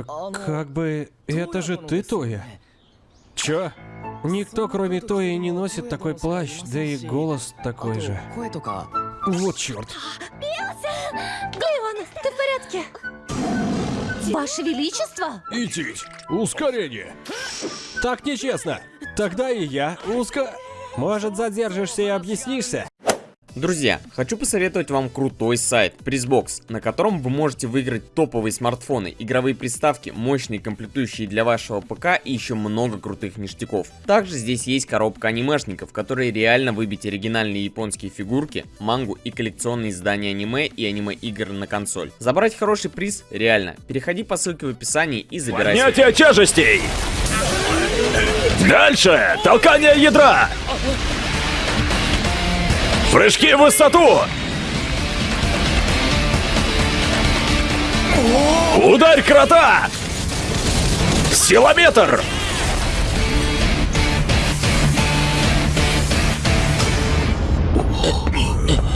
Э, как бы... Это же ты, Тоя? Чё? Никто, кроме Тои, не носит такой плащ, да и голос такой же. Вот черт. Гливон, ты в порядке? Ваше Величество? Идите, ускорение. Так нечестно. Тогда и я уска... Может, задержишься и объяснишься? Друзья, хочу посоветовать вам крутой сайт Pressbox, на котором вы можете выиграть топовые смартфоны, игровые приставки, мощные комплектующие для вашего ПК и еще много крутых ништяков. Также здесь есть коробка анимешников, которые реально выбить оригинальные японские фигурки, мангу и коллекционные издания аниме и аниме-игр на консоль. Забрать хороший приз реально. Переходи по ссылке в описании и забирай. Поднятие тяжестей! Дальше! Толкание ядра! Прыжки в высоту! Ударь крота! Силометр!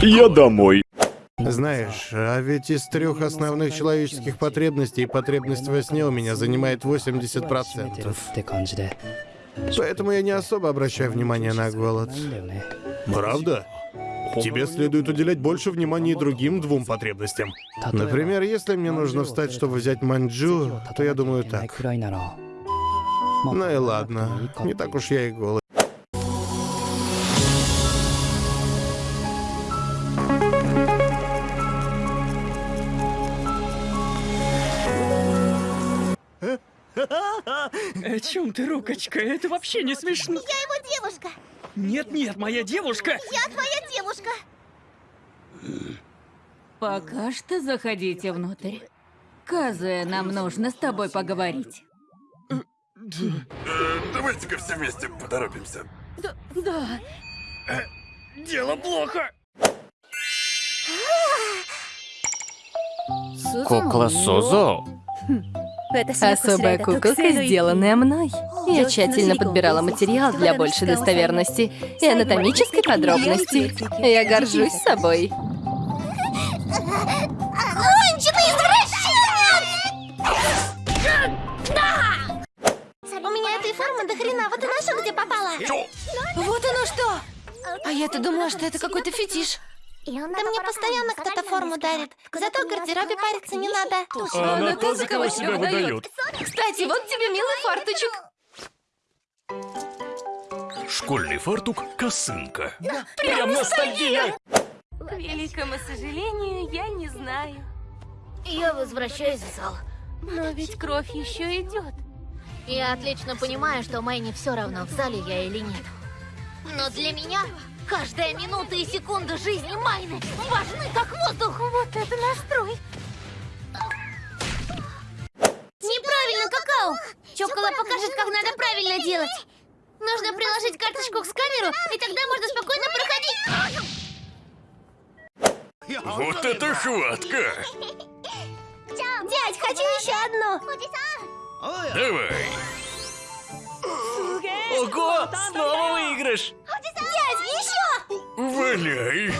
Я домой. Знаешь, а ведь из трех основных человеческих потребностей потребность во сне у меня занимает 80%. Поэтому я не особо обращаю внимание на голод. Правда? Тебе следует уделять больше внимания другим двум потребностям. Например, если мне нужно встать, чтобы взять манджу, то я думаю так. Ну и ладно, не так уж я и голый. О чем ты, Рукочка? Это вообще не смешно. Я его нет, нет, моя девушка. Я твоя девушка. Пока что заходите внутрь. Казуя, нам нужно с тобой поговорить. Давайте-ка все вместе поторопимся. Да. Дело плохо. Кукла Сузо? Особая куколка, сделанная мной. Я тщательно подбирала материал для большей достоверности и анатомической подробности. Я горжусь собой. Конченый извращенец! У меня этой формы до хрена, вот и нашел, где попала. Вот оно что! А я-то думала, что это какой-то фетиш. Да мне постоянно кто-то форму дарит. Зато в гардеробе париться не надо. А она тоже кого себя выдает. Кстати, вот тебе милый фарточек. Школьный фартук косынка. Прям ностальгия! К великому сожалению, я не знаю. Я возвращаюсь в зал. Но ведь кровь еще идет. Я отлично понимаю, что Мэйне все равно, в зале я или нет. Но для меня каждая минута и секунда жизни Майны важны как воздух. Вот это настрой. Покажет, как надо правильно делать. Нужно приложить карточку к сканеру, и тогда можно спокойно проходить. Вот это хватка! Дядь, хочу еще одну. Давай! Ого, снова выигрыш. Дядь, еще! Валяй!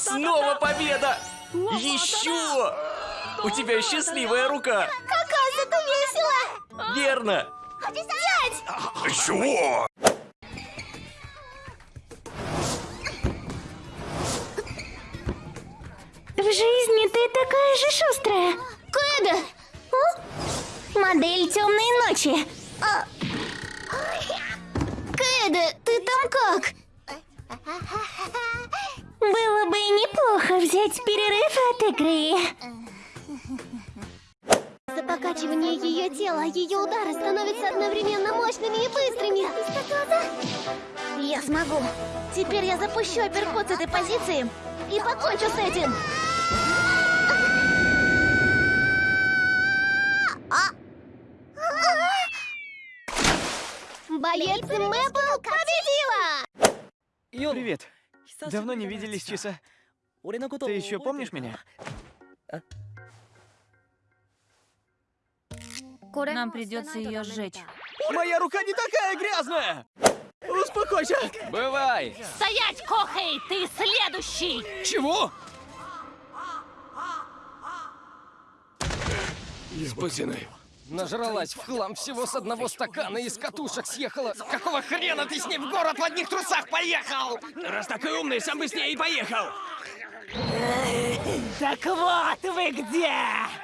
Снова победа. Еще. У тебя счастливая рука. Какая это весело! Верно. Дядь! Чего? В жизни ты такая же шустрая. Кэда! Модель темной ночи. А... Кэда, ты там как? Было бы неплохо взять перерыв от игры. Покачивание ее тела ее удары становятся одновременно мощными и быстрыми. Я смогу. Теперь я запущу апперкот с этой позиции и покончу с этим. Боец Мэпл победила! Привет. Давно не виделись, Чиса. Ты еще помнишь меня? Нам придется ее сжечь. Моя рука не такая грязная. Успокойся. Бывай. Стоять, Кохей, ты следующий! Чего? Спасены. Нажралась в хлам всего с одного стакана и с катушек съехала. Какого хрена ты с ней в город в одних трусах поехал? Раз такой умный, сам бы с ней и поехал. Так вот вы где!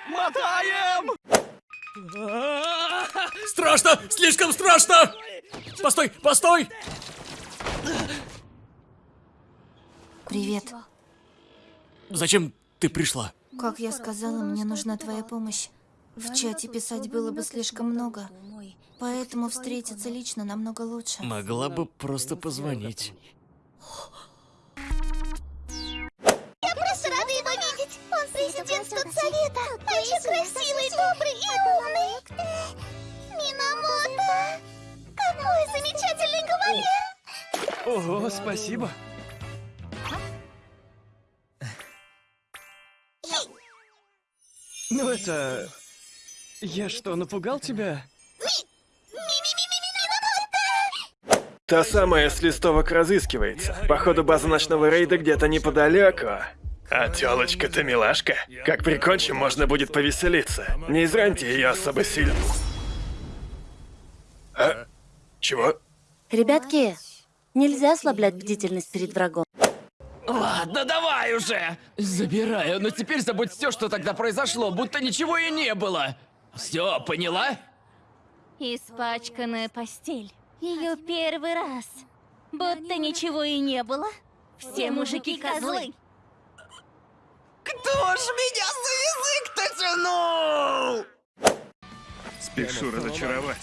Мотаем! Страшно! Слишком страшно! Постой, постой! Привет. Зачем ты пришла? Как я сказала, мне нужна твоя помощь. В чате писать было бы слишком много, поэтому встретиться лично намного лучше. Могла бы просто позвонить. Президент студсовета. А еще красивый, добрый и умный. Минамото. Какой замечательный кавалер. Ого, спасибо. Ну это... Я что, напугал тебя? Та самая с листовок разыскивается. Походу, база ночного рейда где-то неподалеку. А тёлочка-то милашка. Как прикончим, можно будет повеселиться. Не израньте ее особо сильно. А? Чего? Ребятки, нельзя ослаблять бдительность перед врагом. Ладно, давай уже! Забираю, но теперь забудь все, что тогда произошло, будто ничего и не было. Все, поняла? Испачканная постель. Ее первый раз. Будто ничего и не было. Все мужики козлы. Кто ж меня за язык-то тянул? Спешу разочаровать.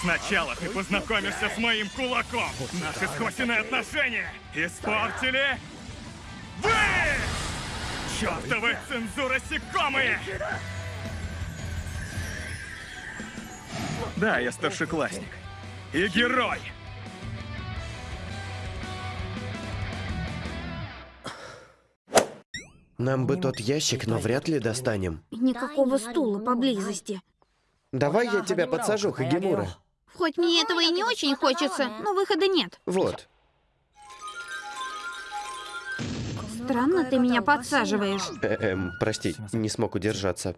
Сначала ты познакомишься с моим кулаком. Наши сквозные отношения испортили вы! Чёртовы цензуросекомые! Да, я старшеклассник. И герой. Нам бы тот ящик, но вряд ли достанем. Никакого стула поблизости. Давай я тебя подсажу, Хагимура. Хоть мне этого и не очень хочется, но выхода нет. Вот. Странно ты меня подсаживаешь. Э эм, прости, не смог удержаться.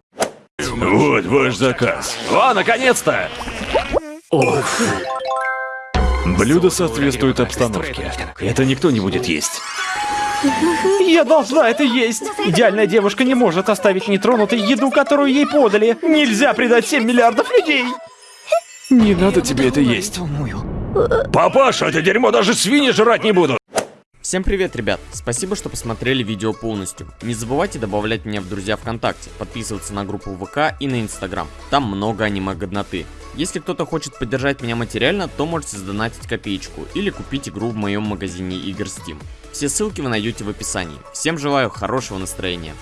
Вот ваш заказ. О, наконец-то! Блюдо соответствует обстановке. Это никто не будет есть. Я должна это есть! Идеальная девушка не может оставить нетронутой еду, которую ей подали. Нельзя предать 7 миллиардов людей! Не надо тебе это есть. Папаша, это дерьмо даже свиньи жрать не будут. Всем привет, ребят! Спасибо, что посмотрели видео полностью. Не забывайте добавлять меня в друзья ВКонтакте, подписываться на группу ВК и на Инстаграм. Там много аниме-годноты. Если кто-то хочет поддержать меня материально, то можете сдонатить копеечку или купить игру в моем магазине игр Steam. Все ссылки вы найдете в описании. Всем желаю хорошего настроения.